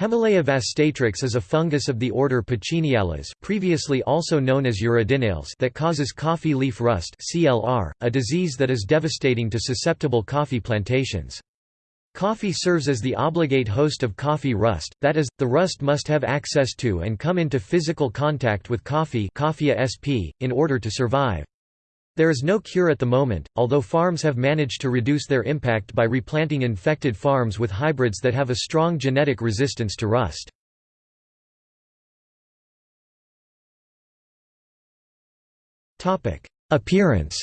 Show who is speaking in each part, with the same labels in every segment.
Speaker 1: Hemileia vastatrix is a fungus of the order Pucciniales previously also known as Uredinales that causes coffee leaf rust CLR, a disease that is devastating to susceptible coffee plantations. Coffee serves as the obligate host of coffee rust, that is, the rust must have access to and come into physical contact with coffee in order to survive. There is no cure at the moment, although farms have managed to reduce their impact by replanting infected farms with hybrids that have a strong genetic resistance to rust. Appearance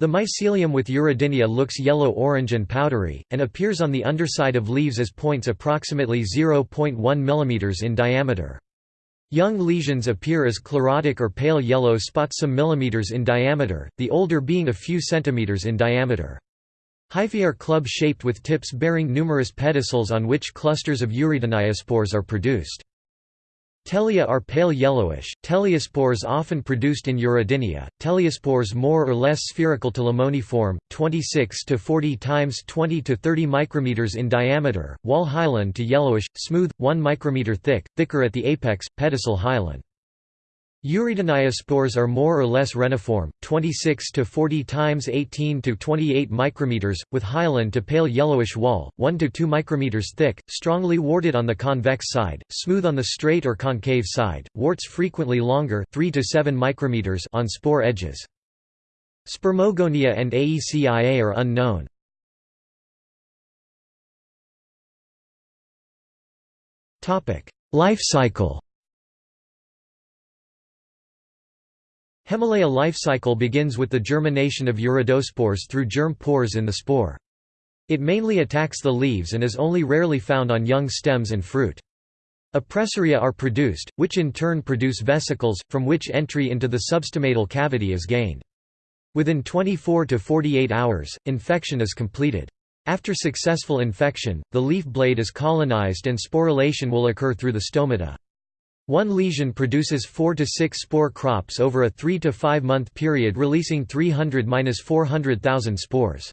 Speaker 1: The mycelium with Uredinia looks yellow-orange and powdery, and appears on the underside of leaves as points approximately 0.1 mm in diameter. Young lesions appear as chlorotic or pale yellow spots some millimeters in diameter, the older being a few centimeters in diameter. Hyphae are club-shaped with tips bearing numerous pedicels on which clusters of Urediniospores are produced. Telia are pale yellowish, teliospores often produced in Uredinia, teliospores more or less spherical to limoniform, 26 to 40 times 20 to 30 micrometers in diameter, wall hyaline to yellowish, smooth, 1 micrometer thick, thicker at the apex, pedicel hyaline. Urediniospores are more or less reniform, 26 to 40 times 18 to 28 micrometers, with hyaline to pale yellowish wall, 1 to 2 micrometers thick, strongly warted on the convex side, smooth on the straight or concave side, warts frequently longer 3 to 7 micrometers on spore edges. Spermogonia and AECIA are unknown. Life cycle Hemileia life cycle begins with the germination of uredospores through germ pores in the spore. It mainly attacks the leaves and is only rarely found on young stems and fruit. Appressoria are produced, which in turn produce vesicles, from which entry into the substomatal cavity is gained. Within 24 to 48 hours, infection is completed. After successful infection, the leaf blade is colonized and sporulation will occur through the stomata. One lesion produces 4 to 6 spore crops over a 3 to 5 month period releasing 300–400,000 spores.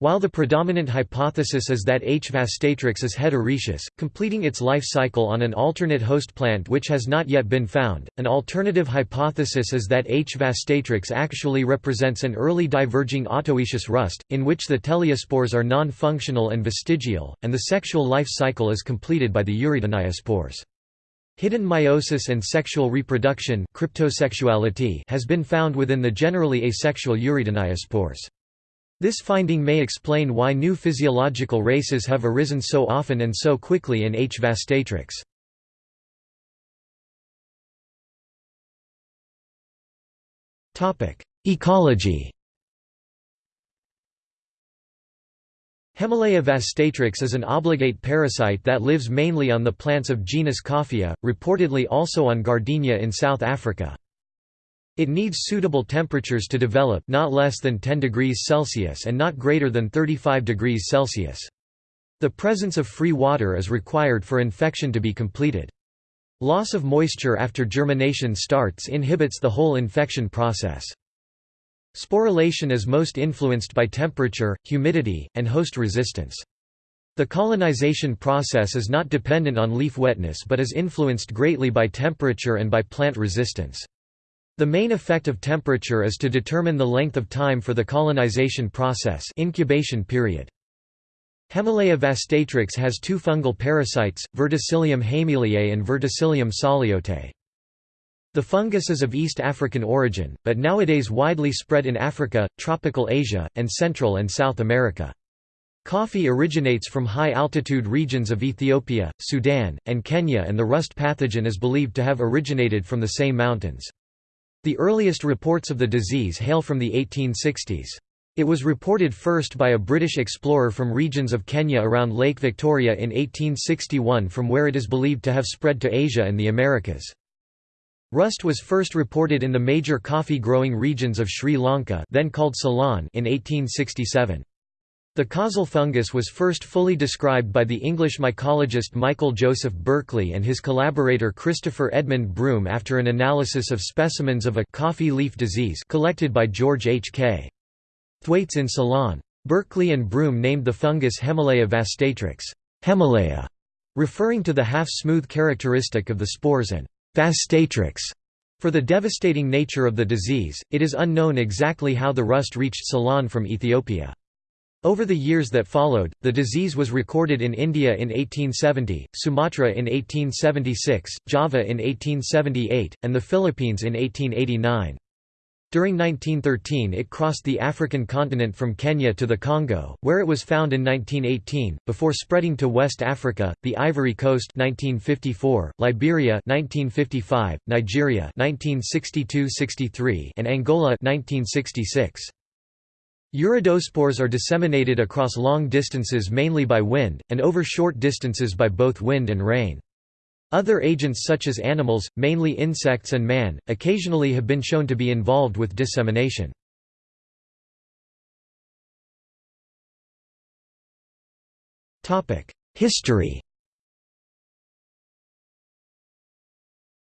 Speaker 1: While the predominant hypothesis is that H. vastatrix is heteroecious, completing its life cycle on an alternate host plant which has not yet been found, an alternative hypothesis is that H. vastatrix actually represents an early diverging autoecious rust, in which the teliospores are non-functional and vestigial, and the sexual life cycle is completed by the urediniospores. Hidden meiosis and sexual reproduction cryptosexuality has been found within the generally asexual Urediniospores. This finding may explain why new physiological races have arisen so often and so quickly in H. vastatrix. Ecology Hemileia vastatrix is an obligate parasite that lives mainly on the plants of genus Coffea, reportedly also on gardenia in South Africa. It needs suitable temperatures to develop not less than 10 degrees Celsius and not greater than 35 degrees Celsius. The presence of free water is required for infection to be completed. Loss of moisture after germination starts inhibits the whole infection process. Sporulation is most influenced by temperature, humidity, and host resistance. The colonization process is not dependent on leaf wetness but is influenced greatly by temperature and by plant resistance. The main effect of temperature is to determine the length of time for the colonization process incubation period. Hemileia vastatrix has two fungal parasites, Verticillium hemileiae and Verticillium psalliotae. The fungus is of East African origin, but nowadays widely spread in Africa, tropical Asia, and Central and South America. Coffee originates from high-altitude regions of Ethiopia, Sudan, and Kenya and the rust pathogen is believed to have originated from the same mountains. The earliest reports of the disease hail from the 1860s. It was reported first by a British explorer from regions of Kenya around Lake Victoria in 1861 from where it is believed to have spread to Asia and the Americas. Rust was first reported in the major coffee-growing regions of Sri Lanka then called Ceylon in 1867. The causal fungus was first fully described by the English mycologist Michael Joseph Berkeley and his collaborator Christopher Edmund Broom after an analysis of specimens of a coffee leaf disease collected by George H. K. Thwaites in Ceylon. Berkeley and Broom named the fungus Hemileia vastatrix Hemileia, referring to the half-smooth characteristic of the spores and vastatrix for the devastating nature of the disease, it is unknown exactly how the rust reached Ceylon from Ethiopia. Over the years that followed, the disease was recorded in India in 1870, Sumatra in 1876, Java in 1878, and the Philippines in 1889. During 1913 it crossed the African continent from Kenya to the Congo, where it was found in 1918, before spreading to West Africa, the Ivory Coast 1954, Liberia 1955, Nigeria 1962–63 and Angola 1966. Uredospores are disseminated across long distances mainly by wind, and over short distances by both wind and rain. Other agents such as animals, mainly insects and man, occasionally have been shown to be involved with dissemination. History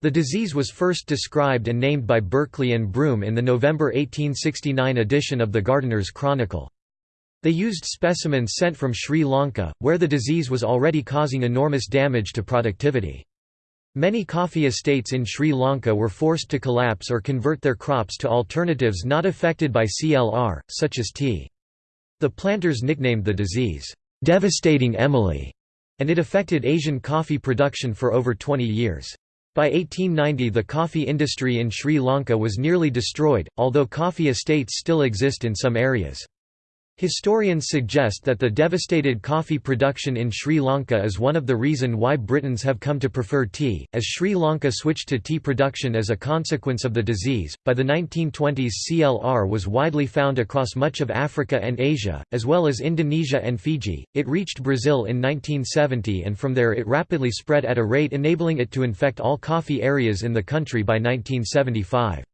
Speaker 1: The disease was first described and named by Berkeley and Broom in the November 1869 edition of the Gardener's Chronicle. They used specimens sent from Sri Lanka, where the disease was already causing enormous damage to productivity. Many coffee estates in Sri Lanka were forced to collapse or convert their crops to alternatives not affected by CLR, such as tea. The planters nicknamed the disease, "'Devastating Emily' and it affected Asian coffee production for over 20 years. By 1890 the coffee industry in Sri Lanka was nearly destroyed, although coffee estates still exist in some areas. Historians suggest that the devastated coffee production in Sri Lanka is one of the reason why Britons have come to prefer tea, as Sri Lanka switched to tea production as a consequence of the disease. By the 1920s, CLR was widely found across much of Africa and Asia, as well as Indonesia and Fiji. It reached Brazil in 1970 and from there it rapidly spread at a rate enabling it to infect all coffee areas in the country by 1975.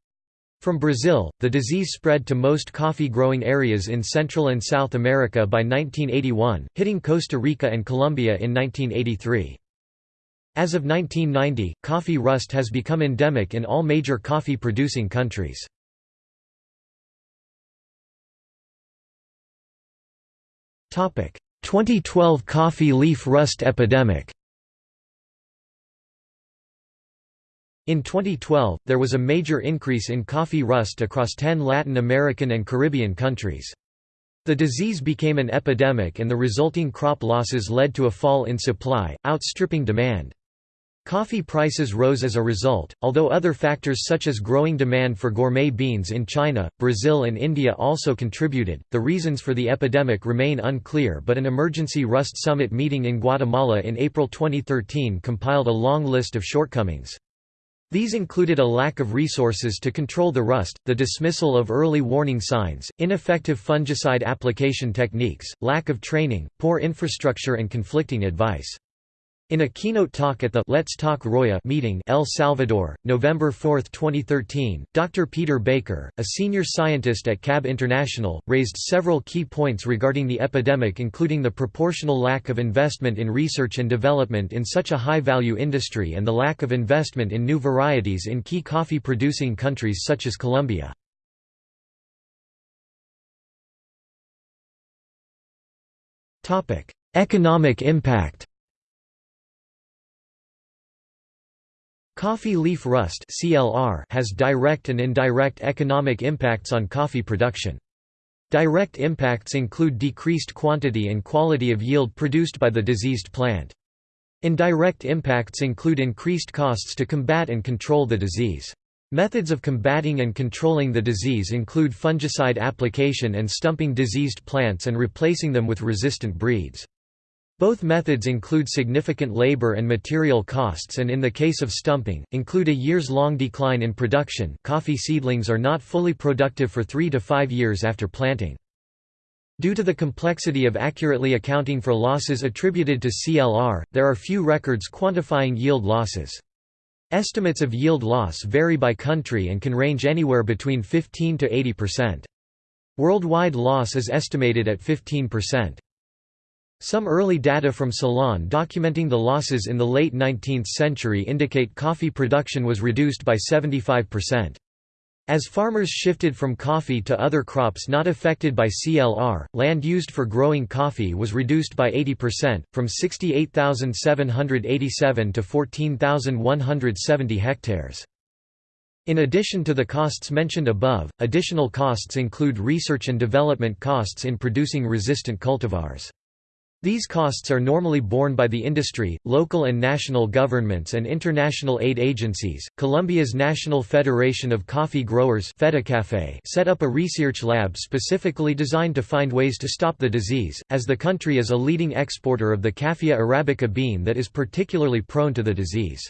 Speaker 1: From Brazil, the disease spread to most coffee-growing areas in Central and South America by 1981, hitting Costa Rica and Colombia in 1983. As of 1990, coffee rust has become endemic in all major coffee-producing countries. Topic: 2012 coffee leaf rust epidemic. In 2012, there was a major increase in coffee rust across 10 Latin American and Caribbean countries. The disease became an epidemic and the resulting crop losses led to a fall in supply, outstripping demand. Coffee prices rose as a result, although other factors such as growing demand for gourmet beans in China, Brazil, and India also contributed. The reasons for the epidemic remain unclear, but an emergency Rust Summit meeting in Guatemala in April 2013 compiled a long list of shortcomings. These included a lack of resources to control the rust, the dismissal of early warning signs, ineffective fungicide application techniques, lack of training, poor infrastructure and conflicting advice. In a keynote talk at the Let's Talk Roya meeting El Salvador, November 4, 2013, Dr. Peter Baker, a senior scientist at CAB International, raised several key points regarding the epidemic including the proportional lack of investment in research and development in such a high-value industry and the lack of investment in new varieties in key coffee-producing countries such as Colombia. Economic impact Coffee leaf rust has direct and indirect economic impacts on coffee production. Direct impacts include decreased quantity and quality of yield produced by the diseased plant. Indirect impacts include increased costs to combat and control the disease. Methods of combating and controlling the disease include fungicide application and stumping diseased plants and replacing them with resistant breeds. Both methods include significant labor and material costs and in the case of stumping, include a years-long decline in production coffee seedlings are not fully productive for three to five years after planting. Due to the complexity of accurately accounting for losses attributed to CLR, there are few records quantifying yield losses. Estimates of yield loss vary by country and can range anywhere between 15 to 80%. Worldwide loss is estimated at 15%. Some early data from Ceylon documenting the losses in the late 19th century indicate coffee production was reduced by 75%. As farmers shifted from coffee to other crops not affected by CLR, land used for growing coffee was reduced by 80%, from 68,787 to 14,170 hectares. In addition to the costs mentioned above, additional costs include research and development costs in producing resistant cultivars. These costs are normally borne by the industry, local and national governments and international aid agencies. Colombia's National Federation of Coffee Growers set up a research lab specifically designed to find ways to stop the disease, as the country is a leading exporter of the Coffea arabica bean that is particularly prone to the disease.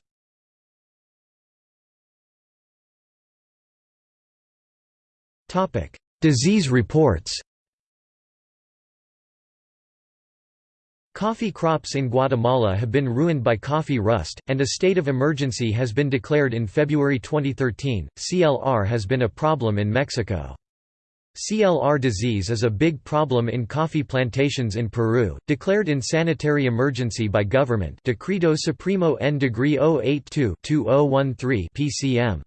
Speaker 1: Disease reports Coffee crops in Guatemala have been ruined by coffee rust, and a state of emergency has been declared in February 2013. CLR has been a problem in Mexico. CLR disease is a big problem in coffee plantations in Peru, declared in sanitary emergency by government Decreto Supremo N degree 082-2013 PCM.